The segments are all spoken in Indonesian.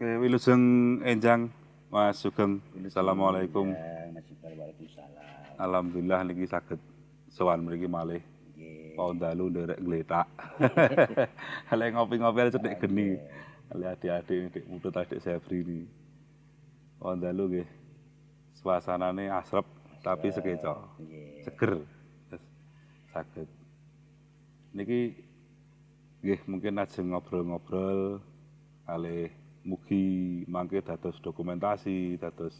Oke, wilujeng enjang Mas Sugeng. Assalamualaikum. Waalaikumsalam. Alhamdulillah niki saged sowan mriki malih. Nggih. Mau dalu nderek gletak. Lek ngopi-ngopi aja cedek geni. Ale adik-adik dik mutut adik Sebri ini. Mau dalu nggih. Suasanane asrep tapi sekeco. Seger. Saged. Niki nggih mungkin ajeng ngobrol-ngobrol kalih mugi mangke dados dokumentasi, dados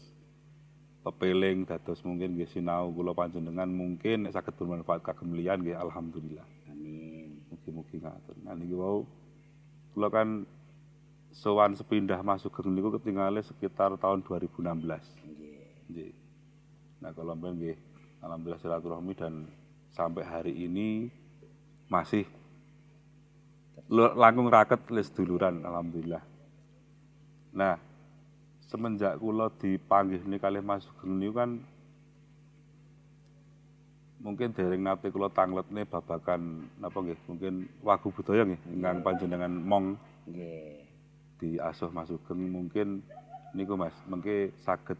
pepeling, dados mungkin nggih sinau kula panjenengan mungkin nek saged bermanfaat kagem liyan nggih alhamdulillah. Amin. Mugi-mugi ngatur. Nah niki wau kula kan sowan sepindah masuk ke niku ketinggalan sekitar tahun 2016. Nggih. Nggih. Nah kalau mbak nggih alhamdulillah silaturahmi dan sampai hari ini masih langkung raket les duluran alhamdulillah. Nah, semenjak kula dipanggih nih kalih Mas Sugeng niku kan mungkin dereng nate kula tangletne babakan napa nggih mungkin wagu budaya nggih ingkang panjenengan mong Nggih. diasuh Mas Sugeng mungkin niku Mas mengke saged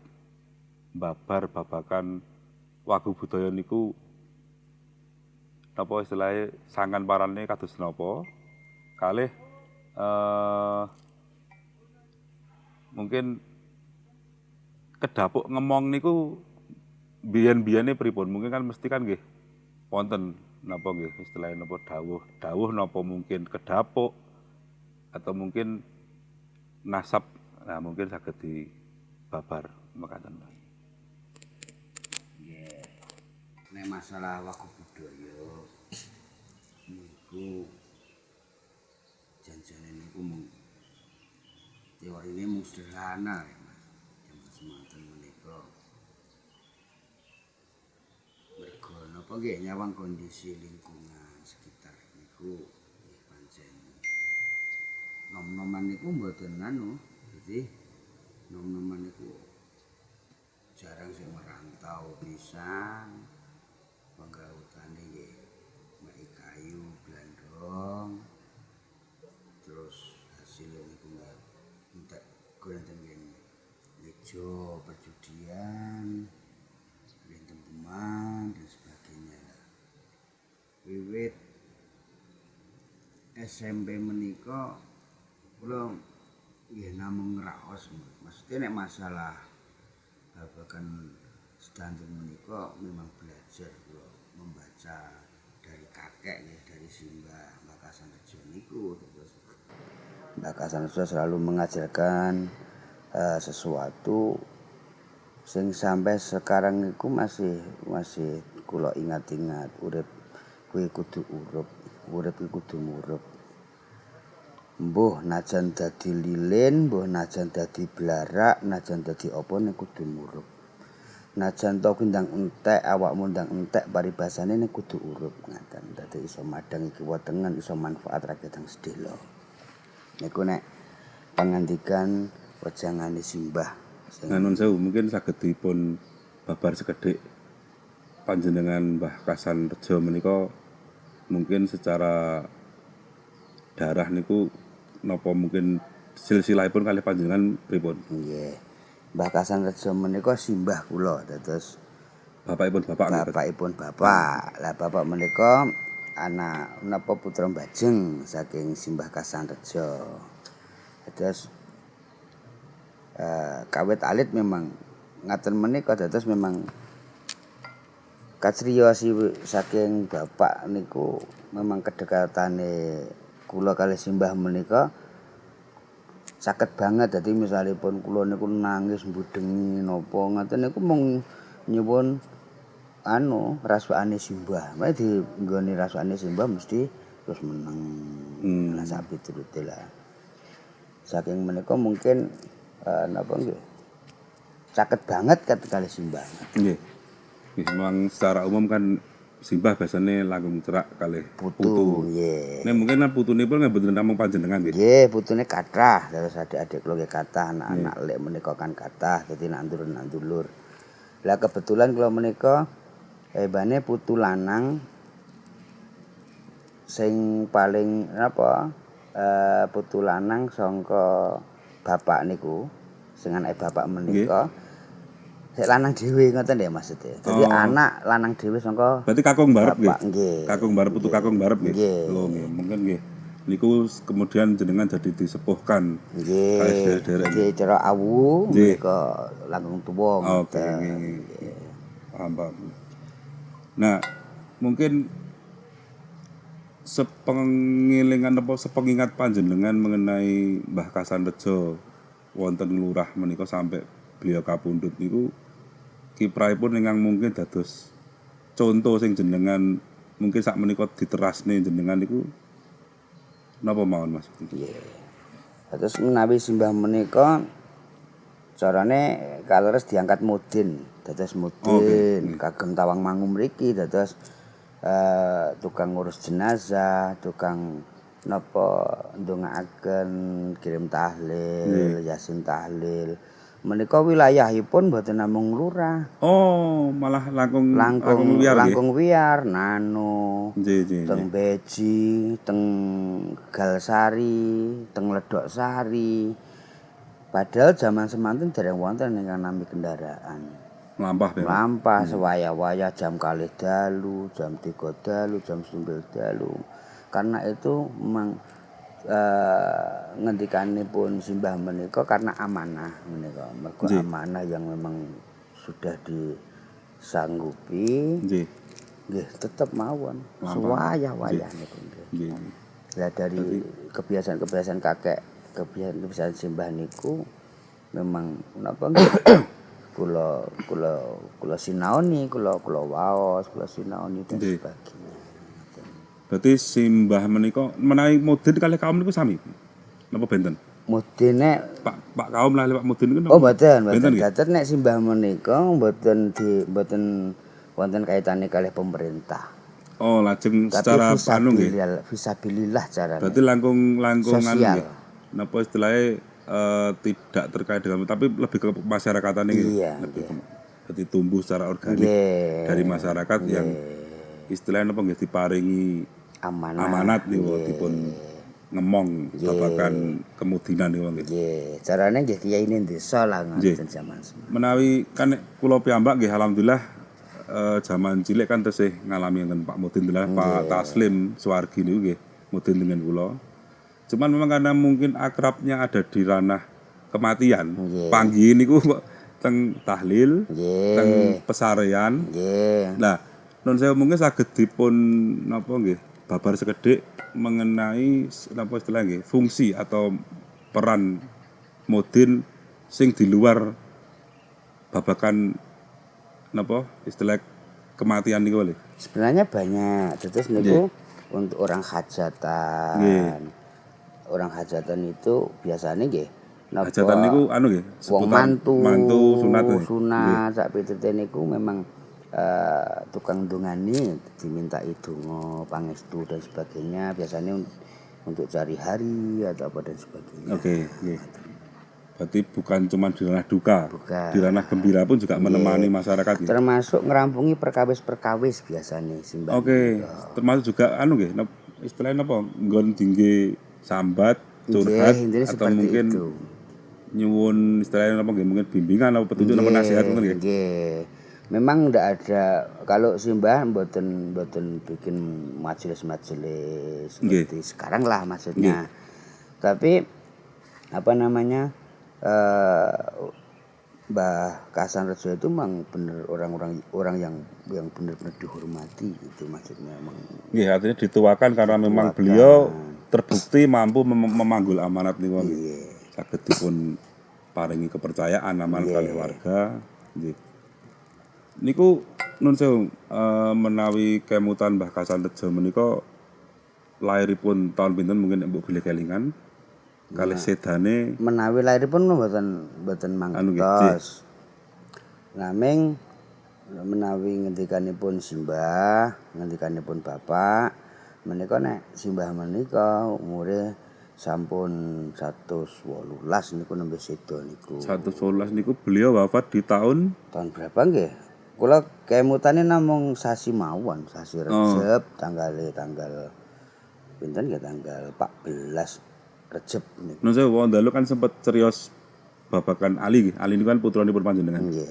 babar babakan wagu budaya niku napa istilahnya sangan parane kados napa kalih eh mungkin kedapuk ngemong niku biyen-biyene pripun mungkin kan mesti kan nggih wonten napa nggih istilahnya napa dawuh dawuh napa mungkin kedapuk atau mungkin nasab nah mungkin saged dibabar mekaten Mas. Nggih. Nek masalah waku budaya niku janjane niku mung teorine mung sederhana ya Mas. Jaman semanten menika. Mergo napa nggih nyawang kondisi lingkungan sekitar niku pancen nom-noman niku mboten anu. Jadi nom-noman niku jarang sing merantau pisan penggautane gonten nggih lejo perjudian rinten teman dan sebagainya. Wiwit SMP menika kula nggih namung ngraos maksudnya nek masalah babagan sedanten menika memang belajar kula membaca dari kakek ya dari Simbah Makasan Rejo niku terus Makasan Rejo selalu mengajarkan eh, sesuatu sing sampai sekarang niku masih masih kula ingat-ingat urip kuwi kudu urup urip kuwi kudu murup Mbuh najan dadi lilin, mbuh najan dadi blarak, najan dadi apa nek kudu murup. Najan to ndang entek, awakmu ndang entek paribasane nek kudu urup ngaten. Dadi iso madang iki wetengen iso manfaat rakyat yang sedelo. Niku nek pangandikan wejangane simbah. Sing Nah, nun sewu mungkin saged dipun babar sekedhik panjenengan Mbah Kasan Rejo menika mungkin secara darah niku napa mungkin silsilahipun kalih panjenengan pripun? nggih. Mbah Kasan Rejo menika simbah kula dados Bapakipun bapak bapakipun bapak. Lah bapak menika anak napa putra Bajeng saking Simbah Kasanrejo. Terus eh, kawit alit memang ngaten menika dados memang kacriyos saking bapak niku memang kedekatane kula kali Simbah menika sakit banget dadi misalipun kula niku nangis mbudengi napa ngoten niku mung nyuwun anu raswane simbah. Mek di nggone raswane simbah mesti terus meneng. Hmm. Lah sak piturute lah. Saking menika mungkin eh, napa nggih. Sakit banget kat kali simbah. Nggih. Nggih, memang secara umum kan simbah biasanya langkung cerak kalih Putu, nggih. Nek mungkin kan putunipun nggih mboten namung panjenengan nggih. Nggih, putune kathah, terus adik-adik kula nggih kathah, anak-anak lek menika kan kathah, dadi nak ndulur-nak ndulur. Lah kebetulan kula menika hebane putu lanang sing paling apa eh putu lanang sangka bapak niku anake bapak menika sik lanang dhewe ngoten ya maksudnya. Dadi Oh. anak lanang dhewe saka Berarti kakung barep nggih. Kakung barep putu kakung barep nggih. Lho nggih, mungkin nggih. Niku kemudian jenengan jadi disepuhkan. Nggih. Nggih cara awu menika langkung tuwa Oke, ngoten. nggih, nggih, paham. Nah, mungkin sepengilingan apa sepengingat panjenengan mengenai Mbah Kasan Rejo wonten lurah menika sampai beliau kapundhut niku kiprahipun ingkang mungkin dados contoh sing jenengan mungkin sak menika diterasne jenengan niku napa mawon Mas? Terus menawi simbah menika carane kaleres diangkat mudin, dados mudin, kagem tawang mangu mriki dados eh, tukang ngurus jenazah, tukang napa ndongaaken kirim tahlil, yasin tahlil. Menika wilayahipun mboten namung lurah, Oh, malah langkung langkung nggih. langkung wiar, nano, Nggih, nggih, nggih. teng Beji, teng Galsari, teng Ledok Sari. Padahal zaman semanten dereng wonten ingkang nami kendaraan. Melampah ya. Lampah sewaya-waya jam kalih dalu, jam tiga dalu, jam setunggal dalu. Karena itu memang eh, ngendikanipun simbah menika karena amanah menika. Mergo Nggih. amanah yang memang sudah disanggupi Nggih. nggih tetep mawon Lampah. sewaya-waya niku nggih. Lah dari kebiasaan-kebiasaan kakek, kebiasaan-kebiasaan simbah niku memang napa nggih? Kula kula kula sinaoni, kula kula waos, kula sinaoni dan Nggih. sebagainya. Berarti simbah menika menawi mudin kalih kaum niku sami. Napa benten? Mudine Pak Pak kaum lah Pak mudin niku oh mboten, Benten mboten. nggih? Dados nek simbah menika mboten di mboten wonten kaitane kalih pemerintah. Oh, lajeng Tapi secara anu nggih. fisabilillah, fisabilillah carane. Berarti langkung langkung anu Sosial. nggih. Napa istilahnya eh, tidak terkait dengan tapi lebih ke masyarakatan ini. Iya, Lebih ke, berarti tumbuh secara organik Nggih. dari masyarakat yang istilahnya apa nggih diparingi amanah. amanat niku dipun ngemong babakan kemudinan niku nggih. Nggih, carane nggih kiai ning desa lah ngoten zaman semono. menawi kan nek kula piyambak nggih alhamdulillah eh, zaman cilik kan tesih ngalami ngenten Pak Mudin lah Pak Taslim Suwargi niku nggih Mudin dengan kula. Cuman memang karena mungkin akrabnya ada di ranah kematian. Nggih. Panggih niku teng tahlil, Nggih. teng pesarean. Nggih. Nah, non saya mungkin saged dipun napa nggih babar sekedhik mengenai napa istilah nggih fungsi atau peran Mudin sing di luar babakan napa istilah kematian niku lho. Sebenarnya banyak. Terus niku untuk orang hajatan. Nggih. Orang hajatan itu biasanya nggih napa Hajatan niku anu nggih wong mantu, mantu sunat nggih. sunat sak pitute niku memang eh, tukang dungani diminta donga, pangestu dan sebagainya biasanya un- untuk cari hari atau apa dan sebagainya. Oke, nggih. Berarti bukan cuma di ranah duka, Bukan. di ranah gembira pun juga menemani masyarakat nggih. Termasuk ngerampungi perkawis-perkawis biasanya. Oke, termasuk juga anu nggih, istilahnya apa? Nggon tinggi sambat, curhat intinya atau mungkin itu. nyuwun istilahnya apa? Mungkin bimbingan atau petunjuk atau nasihat nggih. Nggih. Memang ndak ada kalau simbah mboten mboten bikin majelis-majelis seperti sekarang lah maksudnya. Tapi apa namanya? eh Mbah Kasan Rejo itu memang bener orang-orang orang yang yang benar-benar dihormati itu maksudnya emang Nggih, artinya dituakan karena memang beliau terbukti mampu mem- memanggul amanat niku nggih. Iya. Saged dipun paringi kepercayaan amanat kali warga. Nggih. Niku nun sewu eh, menawi kemutan Mbah Kasan Rejo menika lairipun tahun pinten mungkin mbok bilih kelingan. Kalih sedane menawi lahiripun mboten mboten Anu mangtos. Naming menawi ngendikanipun simbah, ngendikanipun bapak, menika nek simbah menika umure sampun 118 niku nembe sedo niku. 111 niku beliau wafat di tahun Tahun berapa nggih? Kula kemutane namung sasi mawon, sasi Recep tanggal tanggal pinten nggih tanggal 14 Recep niku. Nun saya wong dalu kan sempat serius babakan Ali nggih. Ali ini kan putranipun panjenengan. Nggih.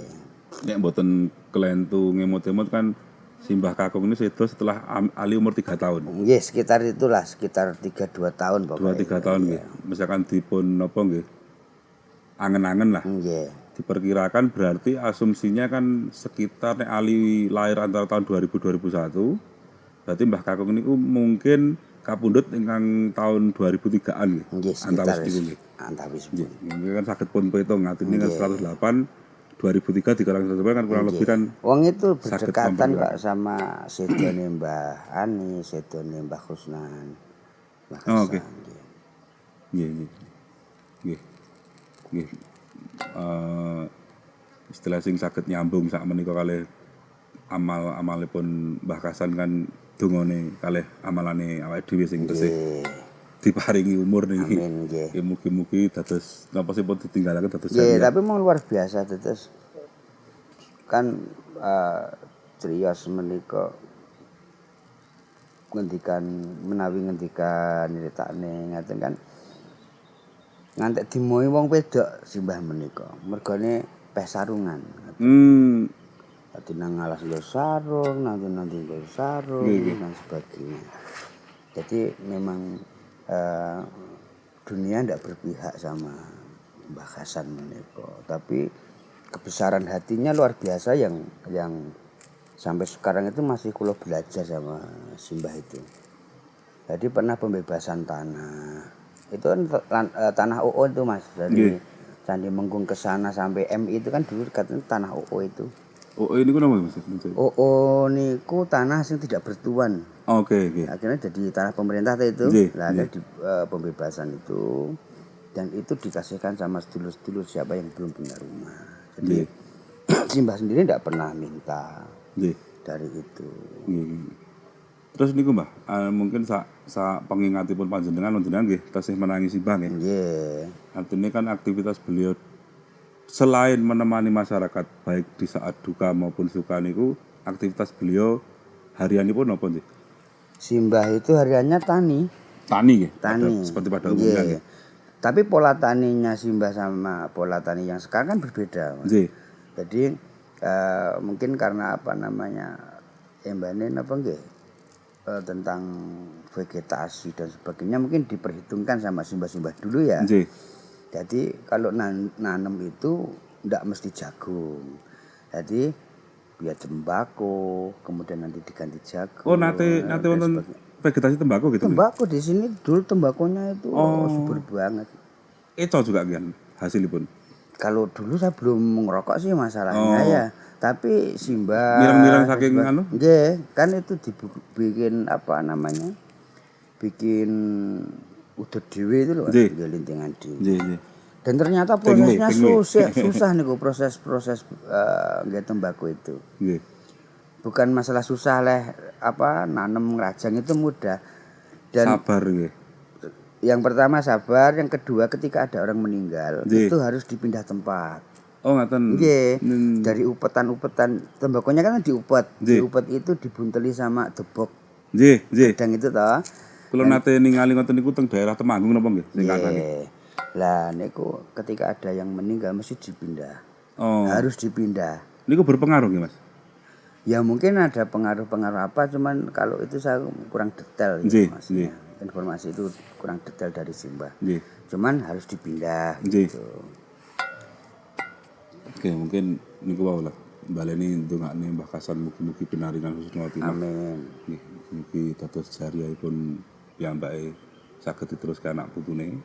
Nek mboten kelentu ngemot-emot kan Simbah Kakung ini sedo setelah Ali umur 3 tahun. Nggih, sekitar itulah, sekitar 3 2 tahun Dua pokoknya. tiga tahun nggih. Misalkan dipun napa nggih. Angen-angen lah. Nggih. Diperkirakan berarti asumsinya kan sekitar nek Ali lahir antara tahun 2000 2001. Berarti Mbah Kakung niku mungkin kapundhut ingkang tahun 2003-an nggih. Nggih, Antawis niku nggih. antawis. Nggih, mungkin kan saged pun petung ngatine kan 108 2003 dikurang 108 kan kurang lebih kan Wong itu berdekatan kok sama sedone Mbah Ani, sedone Mbah Kusnan. Oh, oke. Nggih. Nggih, nggih. Nggih. Eh istilah sing saged nyambung sak menika kalih amal-amalipun Mbah Kasan kan dongane kalih amalane awake dhewe sing tesih. Diparingi umur niki. Amin nggih. Ya mugi-mugi dados napa sih pun ditinggalaken dados Nggih, jariah. tapi memang luar biasa terus kan eh Trios menika ngendikan menawi ngendikan nyritakne ngaten kan ngantek dimoi wong wedok simbah menika mergane peh sarungan Hmm, Dadi nang alas nggo sarung, nanti nanti nggo sarung dan sebagainya. Jadi memang eh, dunia ndak berpihak sama Mbah Hasan menika, tapi kebesaran hatinya luar biasa yang yang sampai sekarang itu masih kulo belajar sama Simbah itu. Jadi pernah pembebasan tanah. Itu kan eh, tanah OO itu Mas. Dari Candi Mengkung ke sana sampai MI itu kan dulu katanya tanah OO itu. oh ini ku Mas? Mas? OO niku tanah yang tidak bertuan. Oke, oke. Akhirnya jadi tanah pemerintah itu. Nah, ada di eh, pembebasan itu dan itu dikasihkan sama sedulur-sedulur siapa yang belum punya rumah. Jadi Simbah sendiri tidak pernah minta Nggih. dari itu. Nggih. Terus niku Mbah, eh, mungkin sak sak pengingatipun panjenengan panjenengan nggih tasih menangi simbah nggih. Nggih. Artinya kan aktivitas beliau selain menemani masyarakat baik di saat duka maupun suka niku, aktivitas beliau harianipun apa sih? Simbah itu hariannya tani. Tani nggih. Tani. pada- seperti pada umumnya nggih. Tapi pola taninya Simbah sama pola tani yang sekarang kan berbeda. Nggih. Jadi eh, mungkin karena apa namanya embane apa nggih eh, tentang vegetasi dan sebagainya mungkin diperhitungkan sama simbah-simbah dulu ya. Nggih. Jadi kalau nan nanem itu ndak mesti jagung. Jadi biar tembakau, kemudian nanti diganti jagung. Oh, nate dan wonten vegetasi tembakau gitu. Tembakau di sini dulu tembakonya itu Oh. subur banget. Itu juga kan hasilipun. Kalau dulu saya belum ngerokok sih masalahnya Oh. ya. Tapi Simba Mirang-mirang saking anu? Nggih, kan itu dibikin apa namanya? Bikin udut dhewe itu loh, nggih lintingan dhewe. Nggih, nggih. Dan ternyata prosesnya susah, susah nih proses-proses nggih tembakau itu. Nggih. Bukan masalah susah leh apa nanam ngerajang itu mudah. Dan Sabar nggih. yang pertama sabar, yang kedua ketika ada orang meninggal Nggih. itu harus dipindah tempat. Oh, ngaten. Nggih. Hmm. Dari upetan-upetan tembakonya kan diupet. Nggih. Diupet itu dibunteli sama debok Nggih, nggih. dan itu toh. Kula nate ningali ngoten niku teng daerah Temanggung napa nggih? Sing. Lah niku ketika ada yang meninggal mesti dipindah. Oh. Harus dipindah. Niku berpengaruh nggih, Mas? Ya mungkin ada pengaruh-pengaruh apa cuman kalau itu saya kurang detail Nggih, informasinya. Informasi itu kurang detail dari Simbah. Cuman harus dipindah Nggih. gitu. Oke, mungkin niku wae lah. Baleni ndongakne Mbah Kasan mugi-mugi pinaringan husnul khotimah. Amin. Nggih, mugi dados jariahipun piyambake saged diteruskan anak putune.